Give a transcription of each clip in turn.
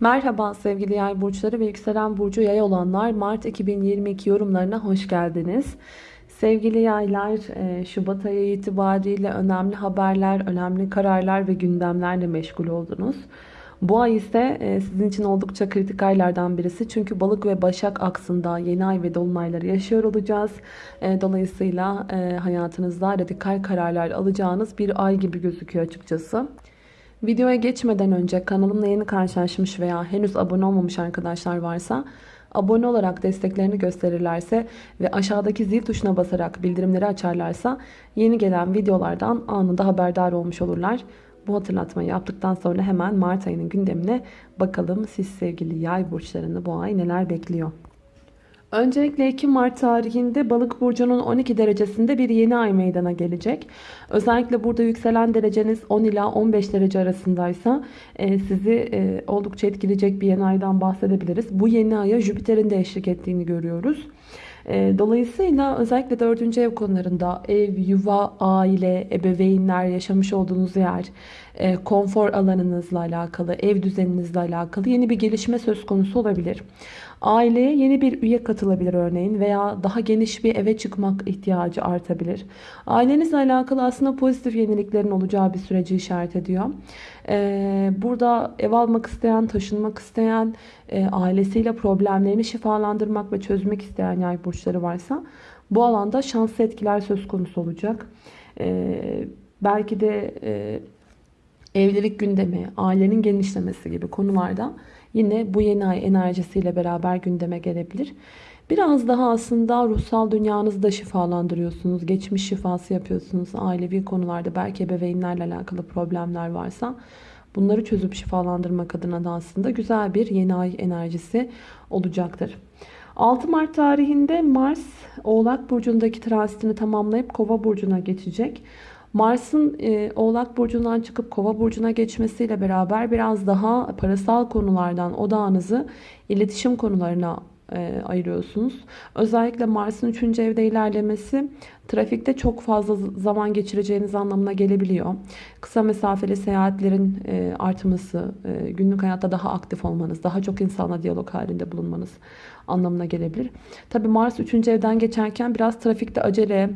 Merhaba sevgili yay burçları ve yükselen burcu yay olanlar Mart 2022 yorumlarına hoş geldiniz. Sevgili yaylar e, Şubat ayı itibariyle önemli haberler, önemli kararlar ve gündemlerle meşgul oldunuz. Bu ay ise e, sizin için oldukça kritik aylardan birisi. Çünkü balık ve başak aksında yeni ay ve dolunayları yaşıyor olacağız. E, dolayısıyla hayatınızda radikal kararlar alacağınız bir ay gibi gözüküyor açıkçası. Videoya geçmeden önce kanalımla yeni karşılaşmış veya henüz abone olmamış arkadaşlar varsa abone olarak desteklerini gösterirlerse ve aşağıdaki zil tuşuna basarak bildirimleri açarlarsa yeni gelen videolardan anında haberdar olmuş olurlar. Bu hatırlatmayı yaptıktan sonra hemen Mart ayının gündemine bakalım siz sevgili yay burçlarını bu ay neler bekliyor. Öncelikle 2 Mart tarihinde Balık burcunun 12 derecesinde bir yeni ay meydana gelecek. Özellikle burada yükselen dereceniz 10 ila 15 derece arasındaysa e, sizi e, oldukça etkileyecek bir yeni aydan bahsedebiliriz. Bu yeni aya Jüpiter'in de eşlik ettiğini görüyoruz. E, dolayısıyla özellikle 4. ev konularında ev, yuva, aile, ebeveynler, yaşamış olduğunuz yer, konfor alanınızla alakalı, ev düzeninizle alakalı yeni bir gelişme söz konusu olabilir. Aileye yeni bir üye katılabilir örneğin veya daha geniş bir eve çıkmak ihtiyacı artabilir. Ailenizle alakalı aslında pozitif yeniliklerin olacağı bir süreci işaret ediyor. Ee, burada ev almak isteyen, taşınmak isteyen, e, ailesiyle problemlerini şifalandırmak ve çözmek isteyen yay burçları varsa bu alanda şanslı etkiler söz konusu olacak. Ee, belki de e, evlilik gündemi, ailenin genişlemesi gibi konularda yine bu yeni ay enerjisiyle beraber gündeme gelebilir. Biraz daha aslında ruhsal dünyanızı da şifalandırıyorsunuz. Geçmiş şifası yapıyorsunuz. Ailevi konularda belki ebeveynlerle alakalı problemler varsa bunları çözüp şifalandırmak adına da aslında güzel bir yeni ay enerjisi olacaktır. 6 Mart tarihinde Mars Oğlak Burcu'ndaki transitini tamamlayıp Kova Burcu'na geçecek. Mars'ın e, Oğlak Burcu'ndan çıkıp Kova Burcu'na geçmesiyle beraber biraz daha parasal konulardan odağınızı iletişim konularına ayırıyorsunuz. Özellikle Mars'ın 3. evde ilerlemesi trafikte çok fazla zaman geçireceğiniz anlamına gelebiliyor. Kısa mesafeli seyahatlerin e, artması, e, günlük hayatta daha aktif olmanız, daha çok insanla diyalog halinde bulunmanız anlamına gelebilir. Tabi Mars 3. evden geçerken biraz trafikte acele,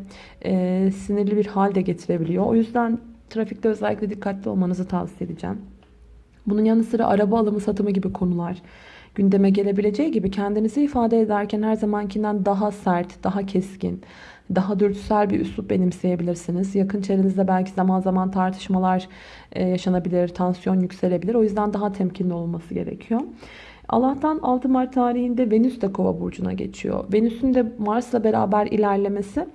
e, sinirli bir hal de getirebiliyor. O yüzden trafikte özellikle dikkatli olmanızı tavsiye edeceğim. Bunun yanı sıra araba alımı satımı gibi konular gündeme gelebileceği gibi kendinizi ifade ederken her zamankinden daha sert, daha keskin, daha dürtüsel bir üslup benimseyebilirsiniz. Yakın çevrenizde belki zaman zaman tartışmalar e, yaşanabilir, tansiyon yükselebilir. O yüzden daha temkinli olması gerekiyor. Allah'tan 6 Mart tarihinde Venüs de Kova burcuna geçiyor. Venüs'ün de Mars'la beraber ilerlemesi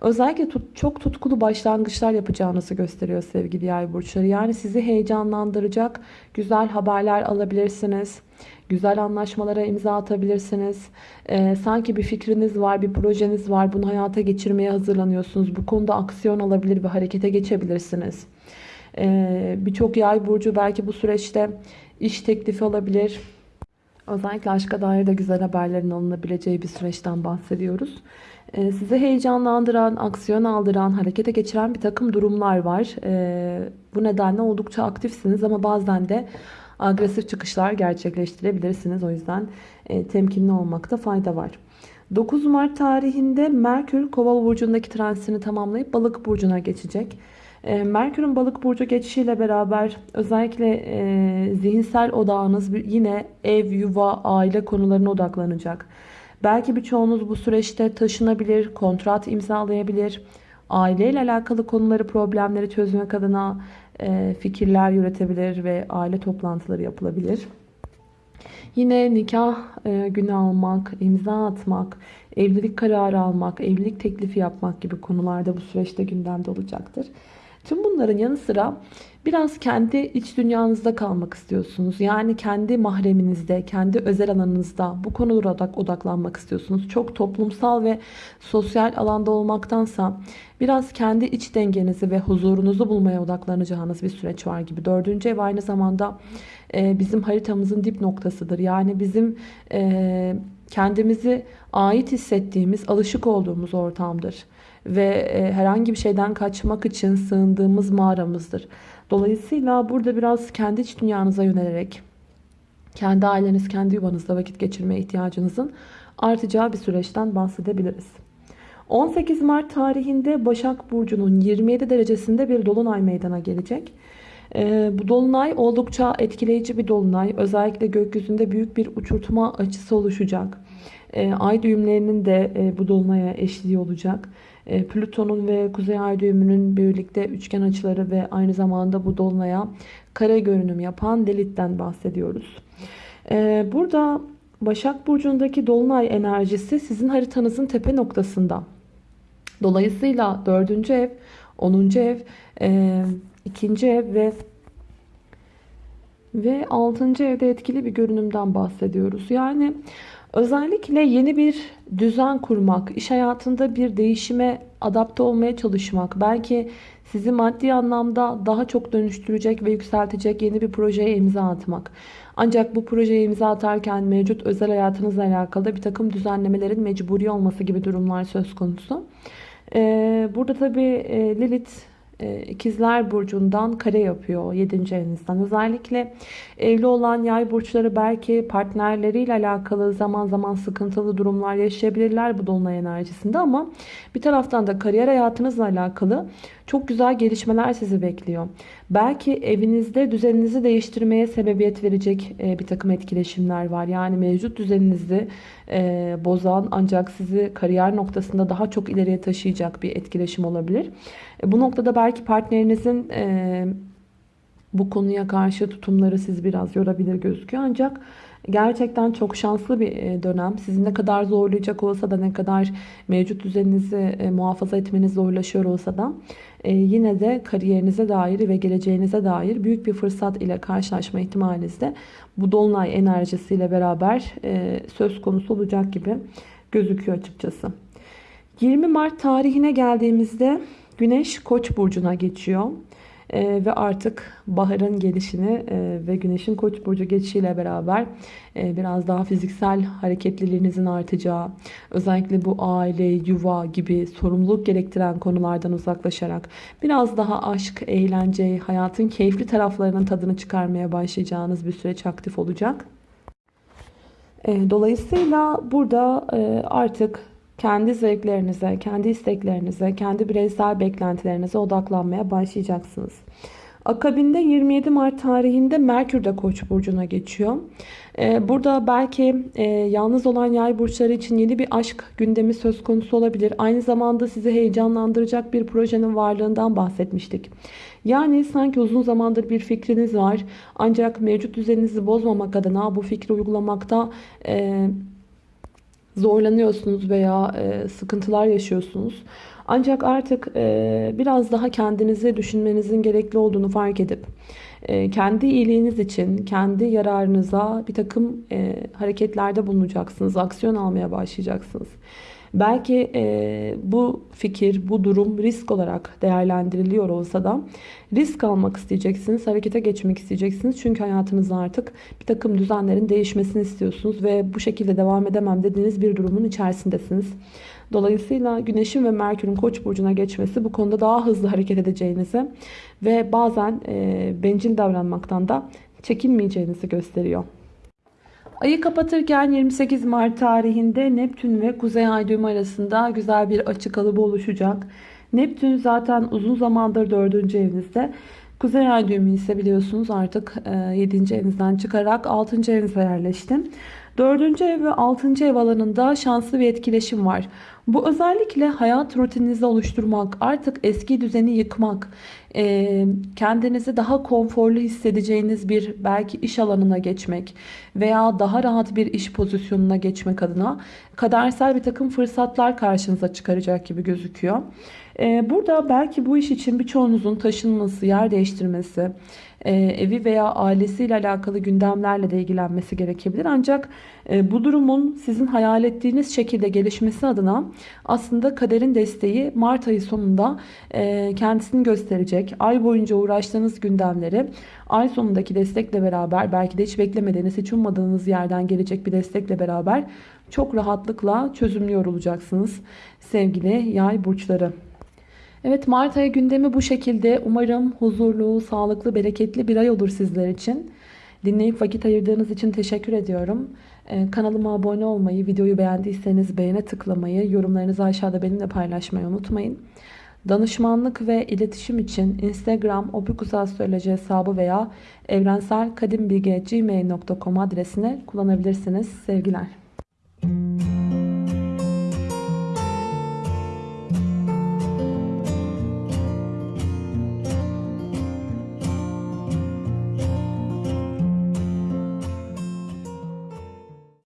özellikle tut, çok tutkulu başlangıçlar yapacağınızı gösteriyor sevgili yay burçları. Yani sizi heyecanlandıracak güzel haberler alabilirsiniz. Güzel anlaşmalara imza atabilirsiniz. Ee, sanki bir fikriniz var, bir projeniz var. Bunu hayata geçirmeye hazırlanıyorsunuz. Bu konuda aksiyon alabilir ve harekete geçebilirsiniz. Ee, Birçok yay burcu belki bu süreçte iş teklifi alabilir Özellikle aşka dair de güzel haberlerin alınabileceği bir süreçten bahsediyoruz. Ee, sizi heyecanlandıran, aksiyon aldıran, harekete geçiren bir takım durumlar var. Ee, bu nedenle oldukça aktifsiniz ama bazen de agresif çıkışlar gerçekleştirebilirsiniz. O yüzden e, temkinli olmakta fayda var. 9 Mart tarihinde Merkür Kova burcundaki transitini tamamlayıp Balık burcuna geçecek. Ee, Merkür'ün balık burcu geçişiyle beraber özellikle e, zihinsel odağınız yine ev, yuva, aile konularına odaklanacak. Belki birçoğunuz bu süreçte taşınabilir, kontrat imzalayabilir. Aileyle alakalı konuları, problemleri çözmek adına e, fikirler yürütebilir ve aile toplantıları yapılabilir. Yine nikah e, günü almak, imza atmak, evlilik kararı almak, evlilik teklifi yapmak gibi konularda bu süreçte gündemde olacaktır. Tüm bunların yanı sıra biraz kendi iç dünyanızda kalmak istiyorsunuz. Yani kendi mahreminizde, kendi özel alanınızda bu konulara odaklanmak istiyorsunuz. Çok toplumsal ve sosyal alanda olmaktansa biraz kendi iç dengenizi ve huzurunuzu bulmaya odaklanacağınız bir süreç var gibi. Dördüncü ev aynı zamanda e, bizim haritamızın dip noktasıdır. Yani bizim e, kendimizi ait hissettiğimiz, alışık olduğumuz ortamdır ve e, herhangi bir şeyden kaçmak için sığındığımız mağaramızdır. Dolayısıyla burada biraz kendi iç dünyanıza yönelerek kendi aileniz, kendi yuvanızda vakit geçirmeye ihtiyacınızın artacağı bir süreçten bahsedebiliriz. 18 Mart tarihinde Başak Burcu'nun 27 derecesinde bir dolunay meydana gelecek. Ee, bu dolunay oldukça etkileyici bir dolunay. Özellikle gökyüzünde büyük bir uçurtma açısı oluşacak. Ee, ay düğümlerinin de e, bu dolunaya eşliği olacak. Ee, Plüton'un ve Kuzey Ay düğümünün birlikte üçgen açıları ve aynı zamanda bu dolunaya kare görünüm yapan Lilith'ten bahsediyoruz. Burada Başak Burcu'ndaki dolunay enerjisi sizin haritanızın tepe noktasında. Dolayısıyla 4. ev, 10. ev, e, 2. ev ve ve 6. evde etkili bir görünümden bahsediyoruz. Yani özellikle yeni bir düzen kurmak, iş hayatında bir değişime adapte olmaya çalışmak, belki sizi maddi anlamda daha çok dönüştürecek ve yükseltecek yeni bir projeye imza atmak. Ancak bu projeye imza atarken mevcut özel hayatınızla alakalı bir takım düzenlemelerin mecburi olması gibi durumlar söz konusu. Ee, burada tabii e, Lilith e, İkizler Burcu'ndan kare yapıyor 7. evinizden. Özellikle evli olan yay burçları belki partnerleriyle alakalı zaman zaman sıkıntılı durumlar yaşayabilirler bu dolunay enerjisinde ama bir taraftan da kariyer hayatınızla alakalı çok güzel gelişmeler sizi bekliyor. Belki evinizde düzeninizi değiştirmeye sebebiyet verecek e, bir takım etkileşimler var. Yani mevcut düzeninizi e, bozan ancak sizi kariyer noktasında daha çok ileriye taşıyacak bir etkileşim olabilir. E, bu noktada belki partnerinizin bu konuya karşı tutumları siz biraz yorabilir gözüküyor. Ancak gerçekten çok şanslı bir dönem. Sizin ne kadar zorlayacak olsa da ne kadar mevcut düzeninizi muhafaza etmeniz zorlaşıyor olsa da e, yine de kariyerinize dair ve geleceğinize dair büyük bir fırsat ile karşılaşma ihtimaliniz de bu dolunay enerjisiyle beraber e, söz konusu olacak gibi gözüküyor açıkçası. 20 Mart tarihine geldiğimizde Güneş Koç burcuna geçiyor. E, ve artık baharın gelişini e, ve güneşin koç burcu geçişiyle beraber e, biraz daha fiziksel hareketliliğinizin artacağı, özellikle bu aile, yuva gibi sorumluluk gerektiren konulardan uzaklaşarak biraz daha aşk, eğlence, hayatın keyifli taraflarının tadını çıkarmaya başlayacağınız bir süreç aktif olacak. E, dolayısıyla burada e, artık kendi zevklerinize, kendi isteklerinize, kendi bireysel beklentilerinize odaklanmaya başlayacaksınız. Akabinde 27 Mart tarihinde Merkür de Koç burcuna geçiyor. Ee, burada belki e, yalnız olan yay burçları için yeni bir aşk gündemi söz konusu olabilir. Aynı zamanda sizi heyecanlandıracak bir projenin varlığından bahsetmiştik. Yani sanki uzun zamandır bir fikriniz var. Ancak mevcut düzeninizi bozmamak adına bu fikri uygulamakta e, zorlanıyorsunuz veya e, sıkıntılar yaşıyorsunuz. Ancak artık e, biraz daha kendinizi düşünmenizin gerekli olduğunu fark edip e, kendi iyiliğiniz için, kendi yararınıza bir takım e, hareketlerde bulunacaksınız. Aksiyon almaya başlayacaksınız. Belki e, bu fikir, bu durum risk olarak değerlendiriliyor olsa da risk almak isteyeceksiniz, harekete geçmek isteyeceksiniz. Çünkü hayatınızda artık bir takım düzenlerin değişmesini istiyorsunuz ve bu şekilde devam edemem dediğiniz bir durumun içerisindesiniz. Dolayısıyla Güneş'in ve Merkür'ün Koç burcuna geçmesi bu konuda daha hızlı hareket edeceğinizi ve bazen e, bencil davranmaktan da çekinmeyeceğinizi gösteriyor. Ayı kapatırken 28 Mart tarihinde Neptün ve Kuzey Ay düğümü arasında güzel bir açı kalıbı oluşacak. Neptün zaten uzun zamandır 4. evinizde. Kuzey Ay düğümü ise biliyorsunuz artık 7. E, evinizden çıkarak 6. evinize yerleşti. 4. ev ve 6. ev alanında şanslı bir etkileşim var. Bu özellikle hayat rutininizi oluşturmak, artık eski düzeni yıkmak, e, kendinizi daha konforlu hissedeceğiniz bir belki iş alanına geçmek veya daha rahat bir iş pozisyonuna geçmek adına kadersel bir takım fırsatlar karşınıza çıkaracak gibi gözüküyor. E, burada belki bu iş için birçoğunuzun taşınması, yer değiştirmesi, e, evi veya ailesiyle alakalı gündemlerle de ilgilenmesi gerekebilir. Ancak e, bu durumun sizin hayal ettiğiniz şekilde gelişmesi adına aslında kaderin desteği Mart ayı sonunda e, kendisini gösterecek. Ay boyunca uğraştığınız gündemleri ay sonundaki destekle beraber belki de hiç beklemediğiniz, hiç ummadığınız yerden gelecek bir destekle beraber çok rahatlıkla çözümlüyor olacaksınız sevgili yay burçları. Evet Mart ayı gündemi bu şekilde. Umarım huzurlu, sağlıklı, bereketli bir ay olur sizler için. Dinleyip vakit ayırdığınız için teşekkür ediyorum. Ee, kanalıma abone olmayı, videoyu beğendiyseniz beğene tıklamayı, yorumlarınızı aşağıda benimle paylaşmayı unutmayın. Danışmanlık ve iletişim için Instagram opikusastroloji hesabı veya evrenselkadimbilgi.gmail.com adresini kullanabilirsiniz. Sevgiler.